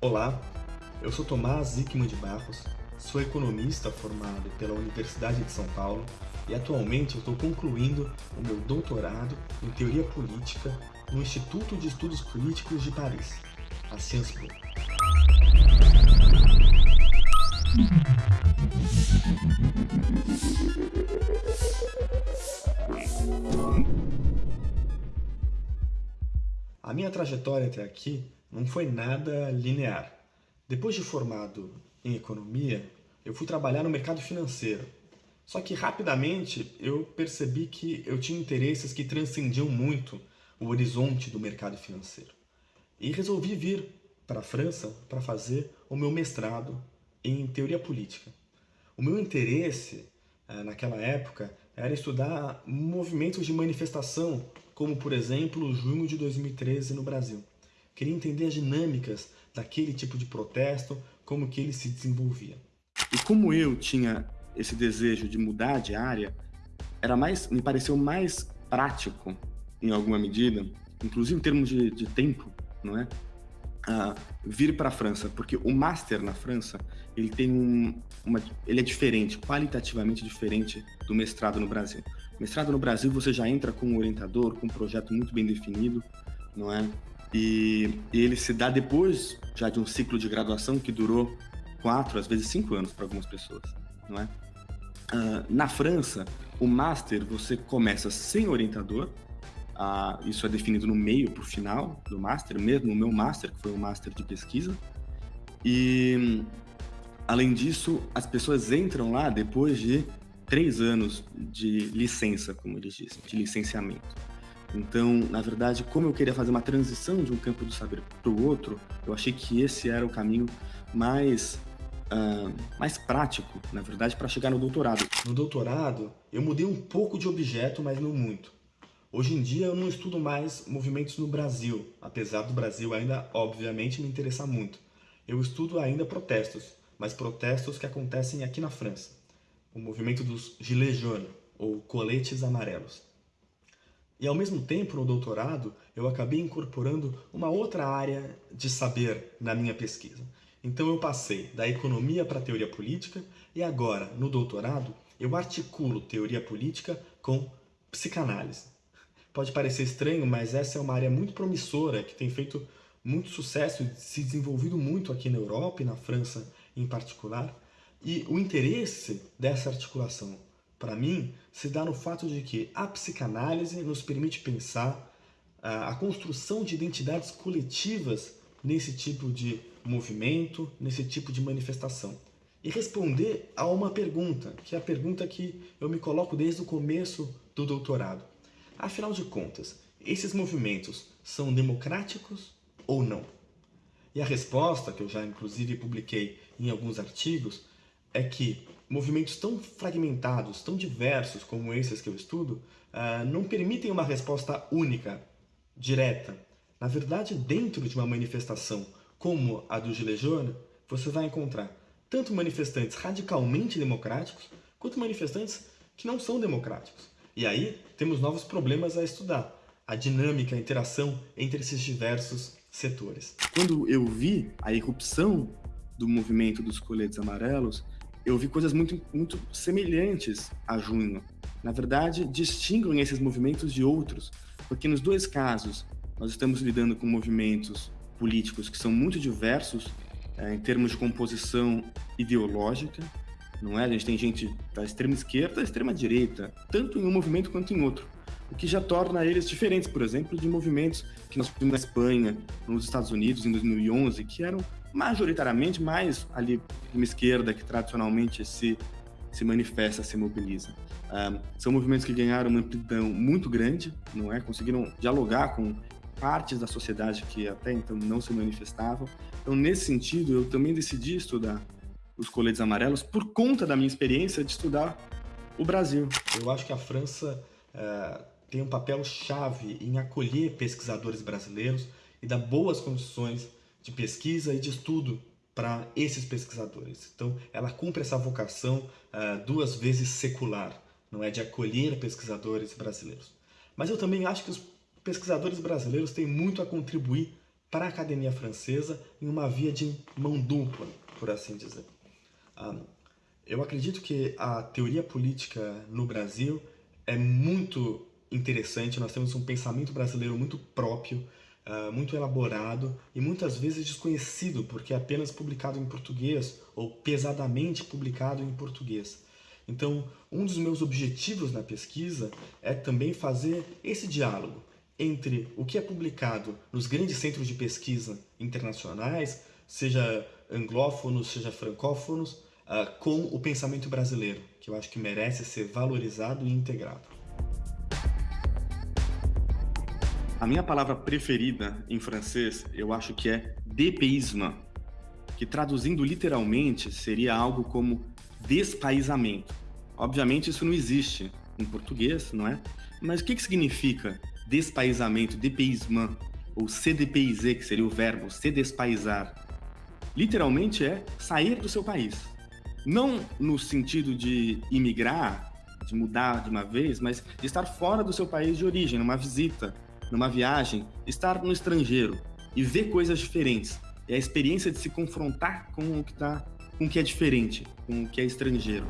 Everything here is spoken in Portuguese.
Olá, eu sou Tomás Zickman de Barros, sou economista formado pela Universidade de São Paulo e atualmente estou concluindo o meu doutorado em Teoria Política no Instituto de Estudos Políticos de Paris, a Sciences Po. A minha trajetória até aqui não foi nada linear. Depois de formado em economia, eu fui trabalhar no mercado financeiro. Só que rapidamente eu percebi que eu tinha interesses que transcendiam muito o horizonte do mercado financeiro. E resolvi vir para a França para fazer o meu mestrado em teoria política. O meu interesse eh, naquela época era estudar movimentos de manifestação, como por exemplo junho de 2013 no Brasil. Queria entender as dinâmicas daquele tipo de protesto, como que ele se desenvolvia. E como eu tinha esse desejo de mudar de área, era mais, me pareceu mais prático, em alguma medida, inclusive em termos de, de tempo, não é? Uh, vir para a França, porque o master na França ele tem um, uma, ele é diferente, qualitativamente diferente do mestrado no Brasil. Mestrado no Brasil você já entra com um orientador, com um projeto muito bem definido, não é? E, ele se dá depois já de um ciclo de graduação que durou quatro, às vezes cinco anos para algumas pessoas, não é? Uh, na França, o master você começa sem orientador, uh, isso é definido no meio para o final do master, mesmo o meu master, que foi um master de pesquisa, e além disso, as pessoas entram lá depois de três anos de licença, como eles dizem, de licenciamento. Então, na verdade, como eu queria fazer uma transição de um campo do saber para o outro, eu achei que esse era o caminho mais, uh, mais prático, na verdade, para chegar no doutorado. No doutorado, eu mudei um pouco de objeto, mas não muito. Hoje em dia eu não estudo mais movimentos no Brasil, apesar do Brasil ainda, obviamente, me interessar muito. Eu estudo ainda protestos, mas protestos que acontecem aqui na França. O movimento dos Gilets jaunes, ou coletes amarelos. E ao mesmo tempo, no doutorado, eu acabei incorporando uma outra área de saber na minha pesquisa. Então eu passei da economia para a teoria política e agora, no doutorado, eu articulo teoria política com psicanálise. Pode parecer estranho, mas essa é uma área muito promissora, que tem feito muito sucesso e se desenvolvido muito aqui na Europa e na França em particular. E o interesse dessa articulação para mim, se dá no fato de que a psicanálise nos permite pensar a, a construção de identidades coletivas nesse tipo de movimento, nesse tipo de manifestação. E responder a uma pergunta, que é a pergunta que eu me coloco desde o começo do doutorado. Afinal de contas, esses movimentos são democráticos ou não? E a resposta, que eu já inclusive publiquei em alguns artigos, é que movimentos tão fragmentados, tão diversos como esses que eu estudo, uh, não permitem uma resposta única, direta. Na verdade, dentro de uma manifestação como a do Gilets jaunes, você vai encontrar tanto manifestantes radicalmente democráticos, quanto manifestantes que não são democráticos. E aí temos novos problemas a estudar, a dinâmica, a interação entre esses diversos setores. Quando eu vi a irrupção do movimento dos coletes amarelos, eu vi coisas muito, muito semelhantes a junho. Na verdade, distinguem esses movimentos de outros, porque nos dois casos nós estamos lidando com movimentos políticos que são muito diversos é, em termos de composição ideológica, não é? A gente tem gente da extrema esquerda, da extrema direita, tanto em um movimento quanto em outro, o que já torna eles diferentes, por exemplo, de movimentos que nós vimos na Espanha, nos Estados Unidos em 2011, que eram majoritariamente mais ali uma esquerda que tradicionalmente se, se manifesta, se mobiliza. Um, são movimentos que ganharam uma amplidão muito grande, não é? Conseguiram dialogar com partes da sociedade que até então não se manifestavam. Então, nesse sentido, eu também decidi estudar os coletes amarelos por conta da minha experiência de estudar o Brasil. Eu acho que a França uh, tem um papel chave em acolher pesquisadores brasileiros e dar boas condições de pesquisa e de estudo para esses pesquisadores. Então, ela cumpre essa vocação uh, duas vezes secular, não é de acolher pesquisadores brasileiros. Mas eu também acho que os pesquisadores brasileiros têm muito a contribuir para a academia francesa em uma via de mão dupla, por assim dizer. Ah, eu acredito que a teoria política no Brasil é muito interessante, nós temos um pensamento brasileiro muito próprio, uh, muito elaborado e muitas vezes desconhecido, porque é apenas publicado em português ou pesadamente publicado em português. Então, um dos meus objetivos na pesquisa é também fazer esse diálogo entre o que é publicado nos grandes centros de pesquisa internacionais, seja anglófonos, seja francófonos, uh, com o pensamento brasileiro, que eu acho que merece ser valorizado e integrado. A minha palavra preferida em francês, eu acho que é dépaysement, que traduzindo literalmente seria algo como despaizamento. Obviamente isso não existe em português, não é? Mas o que, que significa despaizamento, dépaysement, ou dépayser, que seria o verbo se despaisar? Literalmente é sair do seu país. Não no sentido de imigrar, de mudar de uma vez, mas de estar fora do seu país de origem, numa visita, numa viagem, estar no estrangeiro e ver coisas diferentes. É a experiência de se confrontar com o que tá, com o que é diferente, com o que é estrangeiro.